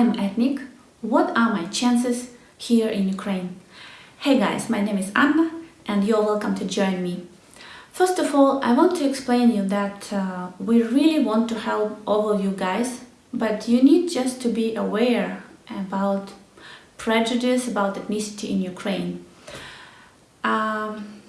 I'm ethnic, what are my chances here in Ukraine? Hey guys, my name is Anna and you're welcome to join me. First of all, I want to explain you that uh, we really want to help all of you guys, but you need just to be aware about prejudice about ethnicity in Ukraine. Um,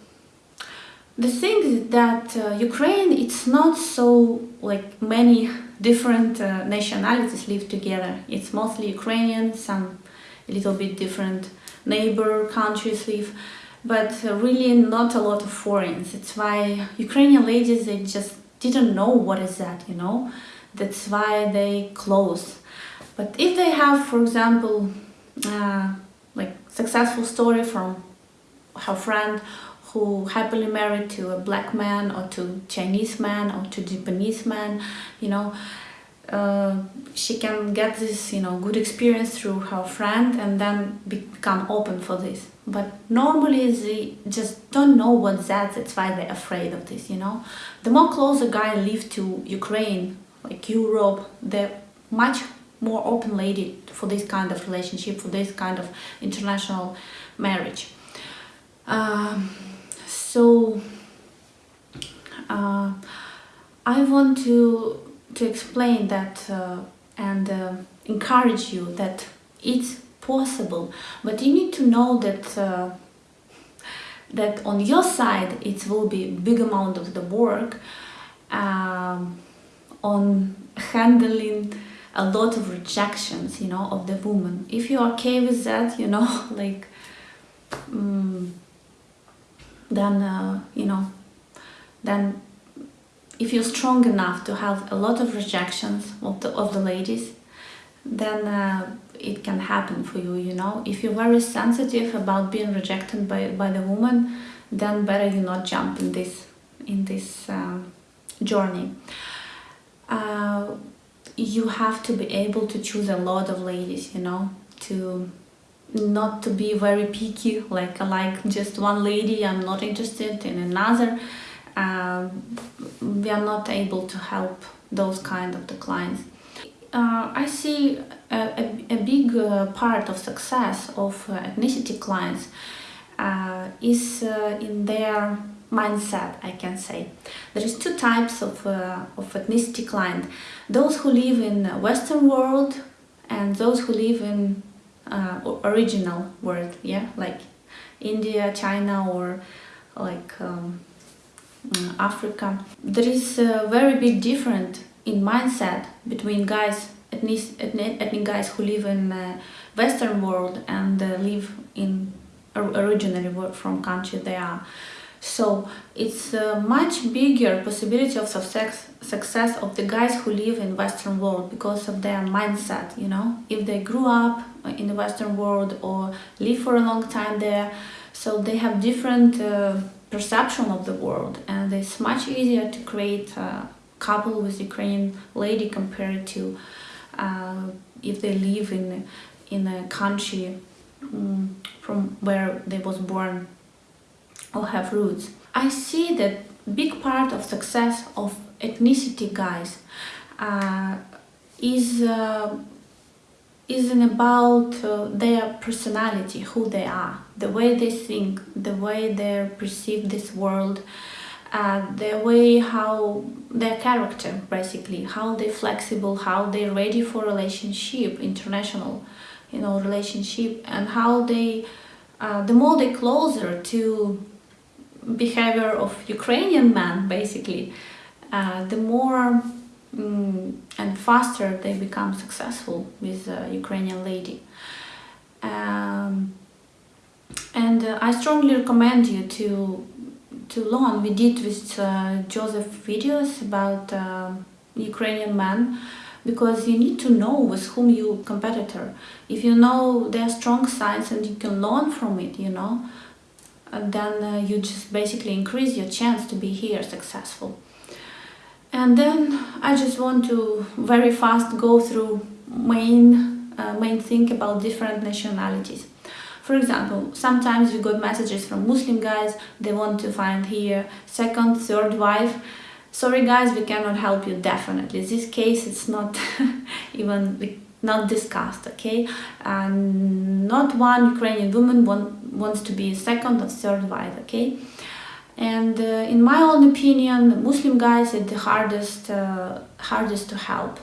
the thing is that uh, Ukraine, it's not so like many different uh, nationalities live together. It's mostly Ukrainian, some a little bit different neighbor countries live, but uh, really not a lot of foreigners. It's why Ukrainian ladies, they just didn't know what is that, you know. That's why they close. But if they have, for example, uh, like successful story from her friend who happily married to a black man or to Chinese man or to Japanese man, you know, uh, she can get this, you know, good experience through her friend and then become open for this. But normally they just don't know what that, that's why they're afraid of this, you know. The more close a guy live to Ukraine, like Europe, the much more open lady for this kind of relationship, for this kind of international marriage. Um, so uh, I want to to explain that uh, and uh, encourage you that it's possible, but you need to know that uh, that on your side it will be big amount of the work um, on handling a lot of rejections, you know, of the woman. If you're okay with that, you know, like. Um, then uh, you know then if you're strong enough to have a lot of rejections of the, of the ladies then uh, it can happen for you you know. If you're very sensitive about being rejected by, by the woman then better you not jump in this in this um, journey. Uh, you have to be able to choose a lot of ladies you know to not to be very picky like like just one lady I'm not interested in another um, we are not able to help those kind of the clients. Uh, I see a, a, a big uh, part of success of uh, ethnicity clients uh, is uh, in their mindset I can say. There is two types of, uh, of ethnicity client those who live in western world and those who live in uh, original word, yeah, like India, China, or like um, mm, Africa. There is a very big difference in mindset between guys, ethnic, ethnic, ethnic guys who live in uh, Western world and uh, live in originally from country they are. So it's a much bigger possibility of success, success of the guys who live in Western world because of their mindset, you know, if they grew up in the Western world or live for a long time there, so they have different uh, perception of the world and it's much easier to create a couple with Ukrainian lady compared to uh, if they live in in a country um, from where they was born or have roots. I see that big part of success of ethnicity guys uh, is uh, isn't about uh, their personality, who they are, the way they think, the way they perceive this world, uh, the way how their character basically, how they're flexible, how they're ready for relationship, international, you know, relationship, and how they, uh, the more they closer to behavior of Ukrainian man, basically, uh, the more mm, and faster they become successful with a Ukrainian lady. Um, and uh, I strongly recommend you to to learn. We did with uh, Joseph videos about uh, Ukrainian men because you need to know with whom you competitor. If you know their strong sides and you can learn from it, you know, then uh, you just basically increase your chance to be here successful. And then I just want to very fast go through main, uh, main thing about different nationalities. For example, sometimes we got messages from Muslim guys, they want to find here second, third wife. Sorry guys, we cannot help you definitely. This case it's not even, not discussed, okay? And not one Ukrainian woman want, wants to be second or third wife, okay? And uh, in my own opinion, Muslim guys are the hardest, uh, hardest to help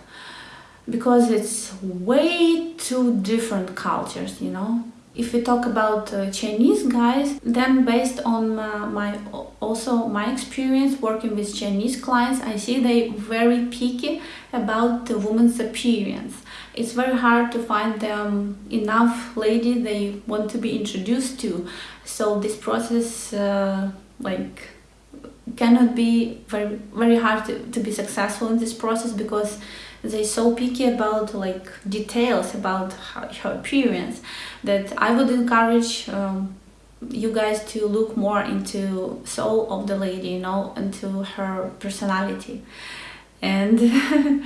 because it's way too different cultures, you know. If we talk about uh, Chinese guys, then based on uh, my also my experience working with Chinese clients, I see they very picky about the woman's appearance. It's very hard to find them enough lady they want to be introduced to. So this process uh, like cannot be very very hard to, to be successful in this process because they're so picky about like details about her, appearance that I would encourage um, you guys to look more into soul of the lady you know into her personality. And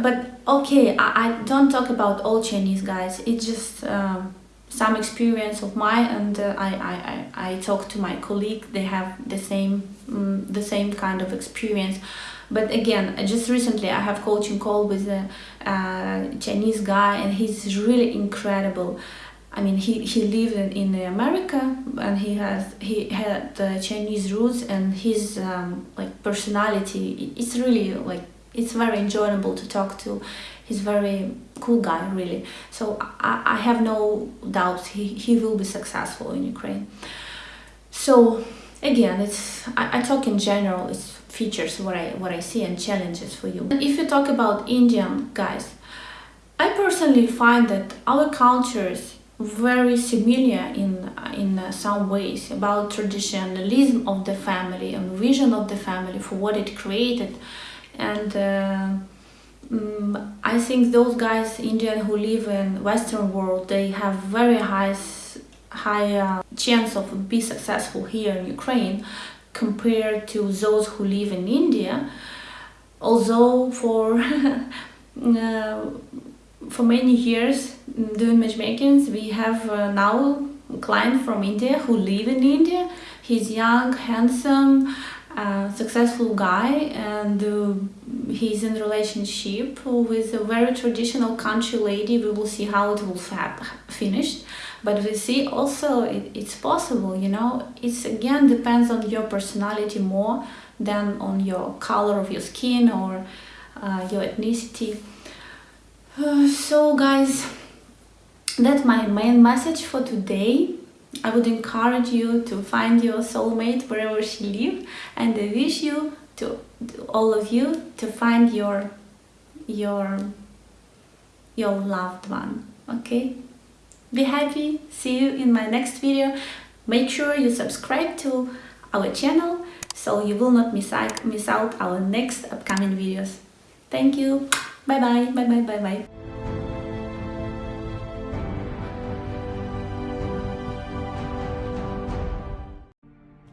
but okay I, I don't talk about all Chinese guys. It's just um, some experience of mine and uh, I, I, I, I talk to my colleague they have the same um, the same kind of experience. But again just recently I have coaching call with a, Chinese guy and he's really incredible. I mean he, he lived in, in America and he has he had the Chinese roots and his um, like personality it's really like it's very enjoyable to talk to. He's very cool guy really. So I, I have no doubts he, he will be successful in Ukraine. So again it's I, I talk in general it's features what I what I see and challenges for you. If you talk about Indian guys I personally find that our cultures very similar in in some ways about traditionalism of the family and vision of the family for what it created and um, I think those guys Indian who live in Western world they have very high high uh, chance of be successful here in Ukraine compared to those who live in India. Although for uh, for many years doing matchmakings we have uh, now a client from India who live in India. He's young handsome a successful guy and uh, he's in relationship with a very traditional country lady. We will see how it will finish but we see also it, it's possible you know? It's again depends on your personality more than on your color of your skin or uh, your ethnicity. Uh, so guys that's my main message for today I would encourage you to find your soulmate wherever she lives and I wish you to, to all of you to find your your your loved one okay? Be happy. See you in my next video. Make sure you subscribe to our channel so you will not miss out, miss out our next upcoming videos. Thank you. Bye bye bye bye bye bye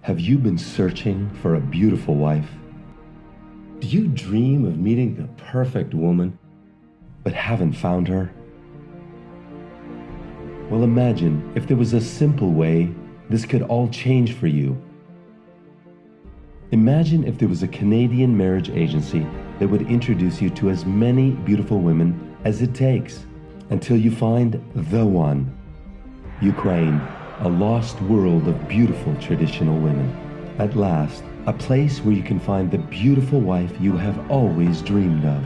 Have you been searching for a beautiful wife? Do you dream of meeting the perfect woman, but haven't found her? Well, imagine if there was a simple way this could all change for you. Imagine if there was a Canadian marriage agency that would introduce you to as many beautiful women as it takes until you find the one. Ukraine a lost world of beautiful traditional women. At last, a place where you can find the beautiful wife you have always dreamed of.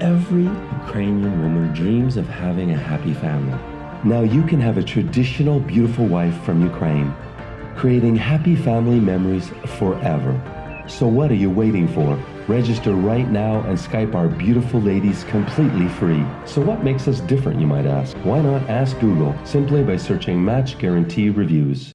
Every Ukrainian woman dreams of having a happy family. Now you can have a traditional beautiful wife from Ukraine, creating happy family memories forever. So what are you waiting for? Register right now and Skype our beautiful ladies completely free. So what makes us different, you might ask? Why not ask Google simply by searching Match Guarantee Reviews?